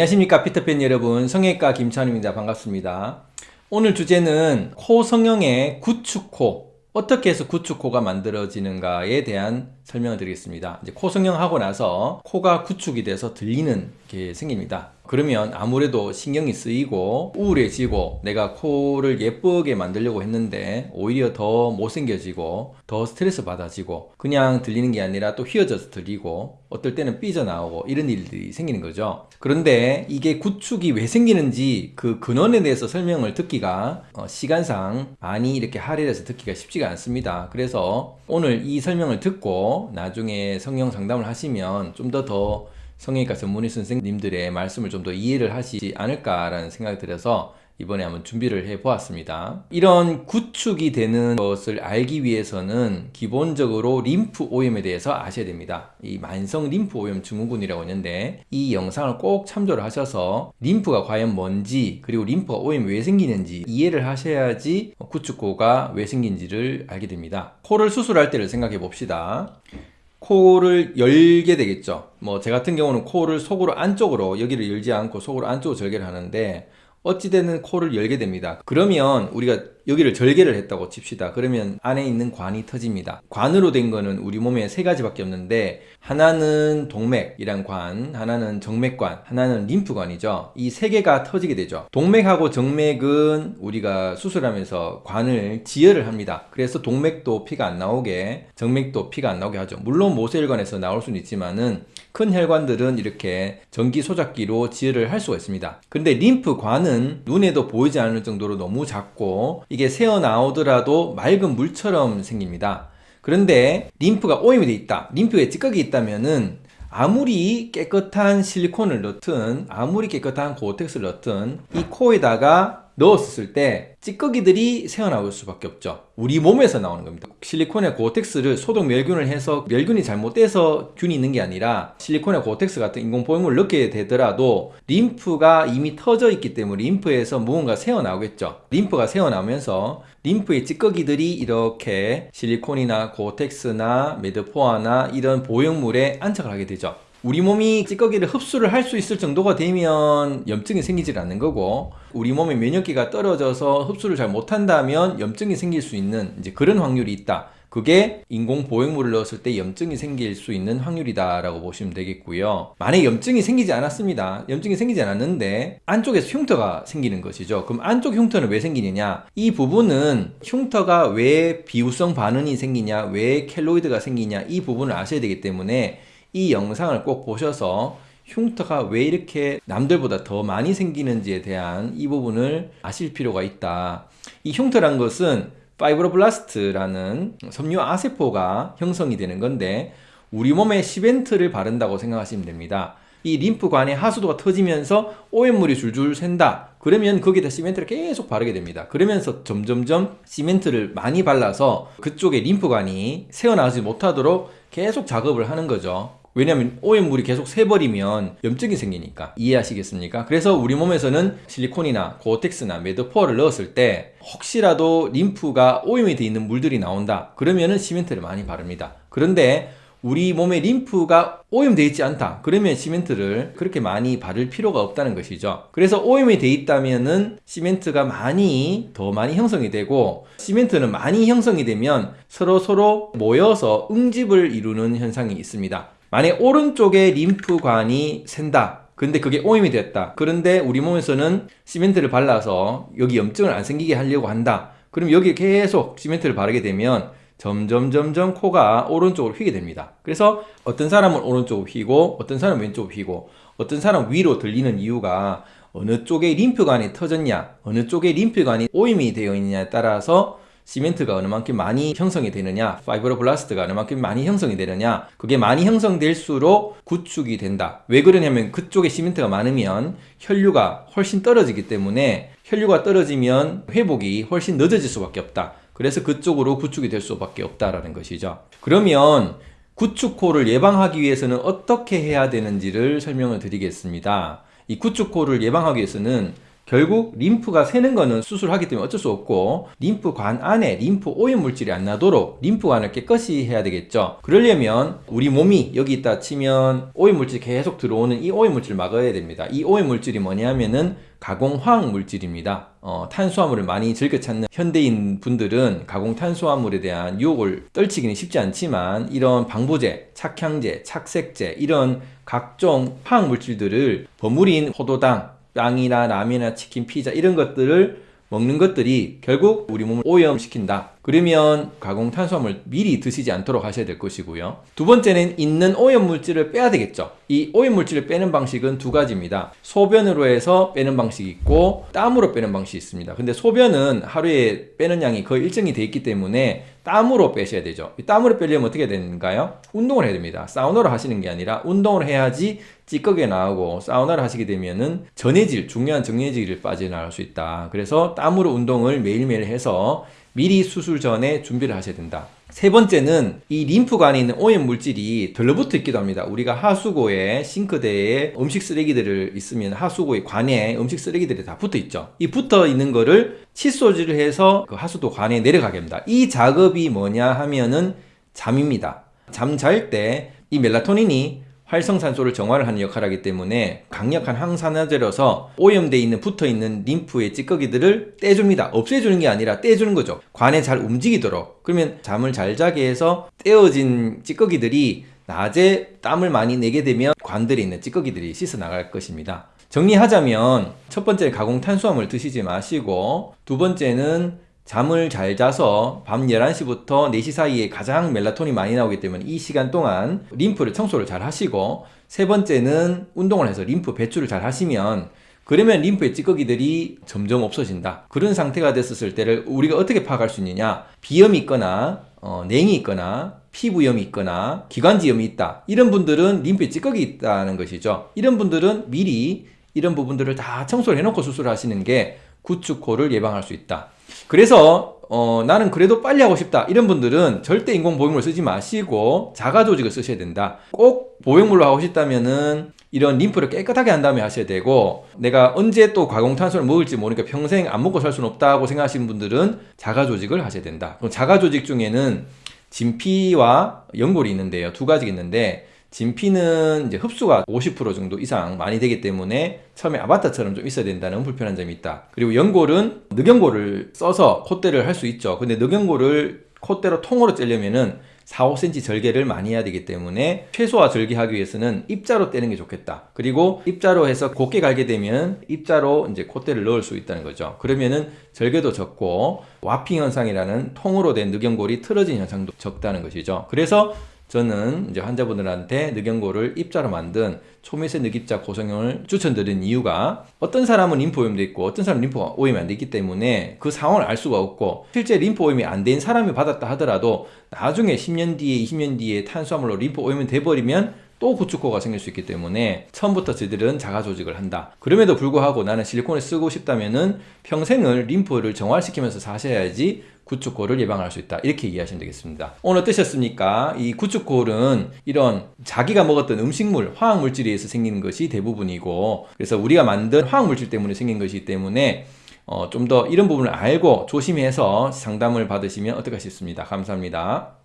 안녕하십니까 피터팬 여러분. 성형외과 김찬입니다. 반갑습니다. 오늘 주제는 코 성형의 구축코 어떻게 해서 구축코가 만들어지는가에 대한 설명을 드리겠습니다. 이제 코 성형하고 나서 코가 구축이 돼서 들리는 게 생깁니다. 그러면 아무래도 신경이 쓰이고 우울해지고 내가 코를 예쁘게 만들려고 했는데 오히려 더 못생겨지고 더 스트레스 받아지고 그냥 들리는 게 아니라 또 휘어져서 들리고 어떨 때는 삐져나오고 이런 일들이 생기는 거죠. 그런데 이게 구축이 왜 생기는지 그 근원에 대해서 설명을 듣기가 어, 시간상 많이 이렇게 할애해서 듣기가 쉽지가 않습니다. 그래서 오늘 이 설명을 듣고 나중에 성형 상담을 하시면 좀 더더 더 성형외과 전문의 선생님들의 말씀을 좀 더 이해를 하시지 않을까라는 생각이 들어서 이번에 한번 준비를 해 보았습니다. 이런 구축이 되는 것을 알기 위해서는 기본적으로 림프 오염에 대해서 아셔야 됩니다. 이 만성 림프 오염 증후군이라고 있는데 이 영상을 꼭 참조를 하셔서 림프가 과연 뭔지 그리고 림프가 오염이 왜 생기는지 이해를 하셔야지 구축코가 왜 생긴지를 알게 됩니다. 코를 수술할 때를 생각해 봅시다. 코를 열게 되겠죠. 뭐 제 같은 경우는 코를 속으로 안쪽으로 여기를 열지 않고 속으로 안쪽으로 절개를 하는데 어찌되는 코를 열게 됩니다. 그러면 우리가 여기를 절개를 했다고 칩시다. 그러면 안에 있는 관이 터집니다. 관으로 된 거는 우리 몸에 세 가지밖에 없는데 하나는 동맥이란 관 하나는 정맥관 하나는 림프관이죠. 이 세 개가 터지게 되죠. 동맥하고 정맥은 우리가 수술하면서 관을 지혈을 합니다. 그래서 동맥도 피가 안 나오게 정맥도 피가 안 나오게 하죠. 물론 모세혈관에서 나올 수는 있지만은 큰 혈관들은 이렇게 전기 소작기로 지혈을 할 수가 있습니다. 근데 림프관은 눈에도 보이지 않을 정도로 너무 작고 이게 새어나오더라도 맑은 물처럼 생깁니다. 그런데 림프가 오염이 돼 있다. 림프에 찌꺼기 있다면은 아무리 깨끗한 실리콘을 넣든 아무리 깨끗한 고텍스를 넣든 이 코에다가 넣었을 때 찌꺼기들이 새어나올 수밖에 없죠. 우리 몸에서 나오는 겁니다. 실리콘의 고텍스를 소독 멸균을 해서 멸균이 잘못돼서 균이 있는 게 아니라 실리콘의 고텍스 같은 인공보형물을 넣게 되더라도 림프가 이미 터져 있기 때문에 림프에서 무언가 새어나오겠죠. 림프가 새어나오면서 림프의 찌꺼기들이 이렇게 실리콘이나 고텍스나 메드포아나 이런 보형물에 안착을 하게 되죠 우리 몸이 찌꺼기를 흡수를 할 수 있을 정도가 되면 염증이 생기질 않는 거고 우리 몸의 면역기가 떨어져서 흡수를 잘 못한다면 염증이 생길 수 있는 이제 그런 확률이 있다. 그게 인공 보형물을 넣었을 때 염증이 생길 수 있는 확률이다 라고 보시면 되겠고요. 만약 염증이 생기지 않았습니다. 염증이 생기지 않았는데 안쪽에서 흉터가 생기는 것이죠. 그럼 안쪽 흉터는 왜 생기느냐? 이 부분은 흉터가 왜 비우성 반응이 생기냐? 왜 켈로이드가 생기냐? 이 부분을 아셔야 되기 때문에 이 영상을 꼭 보셔서 흉터가 왜 이렇게 남들보다 더 많이 생기는지에 대한 이 부분을 아실 필요가 있다. 이 흉터란 것은 fibroblast라는 섬유 아세포가 형성이 되는 건데 우리 몸에 시멘트를 바른다고 생각하시면 됩니다. 이 림프관의 하수도가 터지면서 오염물이 줄줄 샌다. 그러면 거기다 시멘트를 계속 바르게 됩니다. 그러면서 점점점 시멘트를 많이 발라서 그쪽에 림프관이 새어나오지 못하도록 계속 작업을 하는 거죠 왜냐하면 오염물이 계속 새버리면 염증이 생기니까. 이해하시겠습니까? 그래서 우리 몸에서는 실리콘이나 고텍스나 Medpor를 넣었을 때 혹시라도 림프가 오염이 되어 있는 물들이 나온다. 그러면 은 시멘트를 많이 바릅니다. 그런데 우리 몸에 림프가 오염되어 있지 않다. 그러면 시멘트를 그렇게 많이 바를 필요가 없다는 것이죠. 그래서 오염이 되어 있다면 시멘트가 많이 더 많이 형성이 되고 시멘트는 많이 형성이 되면 서로 서로 모여서 응집을 이루는 현상이 있습니다 만약 오른쪽에 림프관이 샌다. 근데 그게 오염이 됐다. 그런데 우리 몸에서는 시멘트를 발라서 여기 염증을 안 생기게 하려고 한다. 그럼 여기 계속 시멘트를 바르게 되면 점점 점점 코가 오른쪽으로 휘게 됩니다. 그래서 어떤 사람은 오른쪽으로 휘고 어떤 사람은 왼쪽으로 휘고 어떤 사람은 위로 들리는 이유가 어느 쪽에 림프관이 터졌냐 어느 쪽에 림프관이 오염이 되어 있느냐에 따라서 시멘트가 어느 만큼 많이 형성이 되느냐 fibroblast가 어느 만큼 많이 형성이 되느냐 그게 많이 형성될수록 구축이 된다. 왜 그러냐면 그쪽에 시멘트가 많으면 혈류가 훨씬 떨어지기 때문에 혈류가 떨어지면 회복이 훨씬 늦어질 수밖에 없다. 그래서 그쪽으로 구축이 될 수밖에 없다라는 것이죠. 그러면 구축코를 예방하기 위해서는 어떻게 해야 되는지를 설명을 드리겠습니다. 이 구축코를 예방하기 위해서는 결국 림프가 새는 거는 수술하기 때문에 어쩔 수 없고 림프관 안에 림프 오염 물질이 안 나도록 림프관을 깨끗이 해야 되겠죠. 그러려면 우리 몸이 여기 있다 치면 오염 물질이 계속 들어오는 이 오염 물질을 막아야 됩니다. 이 오염 물질이 뭐냐면은 가공 화학 물질입니다. 어, 탄수화물을 많이 즐겨 찾는 현대인 분들은 가공 탄수화물에 대한 유혹을 떨치기는 쉽지 않지만 이런 방부제, 착향제, 착색제 이런 각종 화학 물질들을 버무린 포도당, 빵이나 라면이나 치킨, 피자 이런 것들을 먹는 것들이 결국 우리 몸을 오염시킨다. 그러면 가공 탄수화물 미리 드시지 않도록 하셔야 될 것이고요. 두 번째는 있는 오염 물질을 빼야 되겠죠. 이 오염 물질을 빼는 방식은 두 가지입니다. 소변으로 해서 빼는 방식이 있고 땀으로 빼는 방식이 있습니다. 근데 소변은 하루에 빼는 양이 거의 일정이 돼 있기 때문에 땀으로 빼셔야 되죠. 이 땀으로 빼려면 어떻게 되는가요? 운동을 해야 됩니다. 사우나를 하시는 게 아니라 운동을 해야지 찌꺼기가 나오고 사우나를 하시게 되면은 전해질, 중요한 정해질을 빠져나갈 수 있다. 그래서 땀으로 운동을 매일매일 해서 미리 수술 전에 준비를 하셔야 된다. 세 번째는 이 림프관에 있는 오염 물질이 들러붙어 있기도 합니다. 우리가 하수구에 싱크대에 음식 쓰레기들을 있으면 하수구의 관에 음식 쓰레기들이 다 붙어 있죠. 이 붙어 있는 거를 칫솔질을 해서 그 하수도 관에 내려가게 합니다. 이 작업이 뭐냐 하면은 잠입니다. 잠 잘 때 이 멜라토닌이 활성산소를 정화를 하는 역할을 하기 때문에 강력한 항산화제로서 오염되어 있는 붙어 있는 림프의 찌꺼기들을 떼줍니다. 없애주는 게 아니라 떼주는 거죠. 관에 잘 움직이도록. 그러면 잠을 잘 자게 해서 떼어진 찌꺼기들이 낮에 땀을 많이 내게 되면 관들에 있는 찌꺼기들이 씻어 나갈 것입니다. 정리하자면 첫 번째 가공 탄수화물 드시지 마시고 두 번째는 잠을 잘 자서 밤 11시부터 4시 사이에 가장 멜라토닌이 많이 나오기 때문에 이 시간 동안 림프를 청소를 잘 하시고 세 번째는 운동을 해서 림프 배출을 잘 하시면 그러면 림프의 찌꺼기들이 점점 없어진다. 그런 상태가 됐었을 때를 우리가 어떻게 파악할 수 있느냐? 비염이 있거나 어, 냉이 있거나 피부염이 있거나 기관지염이 있다. 이런 분들은 림프에 찌꺼기 있다는 것이죠. 이런 분들은 미리 이런 부분들을 다 청소를 해놓고 수술하시는 게 구축코를 예방할 수 있다. 그래서 어, 나는 그래도 빨리 하고 싶다 이런 분들은 절대 인공 보형물 쓰지 마시고 자가 조직을 쓰셔야 된다. 꼭 보형물로 하고 싶다면은 이런 림프를 깨끗하게 한 다음에 하셔야 되고 내가 언제 또 가공탄수를 먹을지 모르니까 평생 안 먹고 살 수는 없다고 생각하시는 분들은 자가 조직을 하셔야 된다. 그럼 자가 조직 중에는 진피와 연골이 있는데요. 두 가지가 있는데 진피는 이제 흡수가 50% 정도 이상 많이 되기 때문에 처음에 아바타처럼 좀 있어야 된다는 불편한 점이 있다. 그리고 연골은 늑연골을 써서 콧대를 할 수 있죠. 근데 늑연골을 콧대로 통으로 째려면은 4, 5cm 절개를 많이 해야 되기 때문에 최소화 절개하기 위해서는 입자로 떼는 게 좋겠다. 그리고 입자로 해서 곱게 갈게 되면 입자로 이제 콧대를 넣을 수 있다는 거죠. 그러면은 절개도 적고 warping 현상이라는 통으로 된 늑연골이 틀어진 현상도 적다는 것이죠. 그래서 저는 이제 환자분들한테 늑연골을 입자로 만든 초미세 늑입자 고성형을 추천드린 이유가 어떤 사람은 림프 오염도 있고 어떤 사람은 림프 오염이 안 되기 때문에 그 상황을 알 수가 없고 실제 림프 오염이 안 된 사람이 받았다 하더라도 나중에 10년 뒤에 20년 뒤에 탄수화물로 림프 오염이 돼버리면 또 구축코가 생길 수 있기 때문에 처음부터 저들은 자가 조직을 한다. 그럼에도 불구하고 나는 실리콘을 쓰고 싶다면은 평생을 림프를 정화시키면서 사셔야지 구축골을 예방할 수 있다. 이렇게 이해하시면 되겠습니다. 오늘 어떠셨습니까? 이 구축골은 이런 자기가 먹었던 음식물, 화학물질에 의해서 생기는 것이 대부분이고 그래서 우리가 만든 화학물질 때문에 생긴 것이기 때문에 어, 좀 더 이런 부분을 알고 조심해서 상담을 받으시면 어떨까 싶습니다. 감사합니다.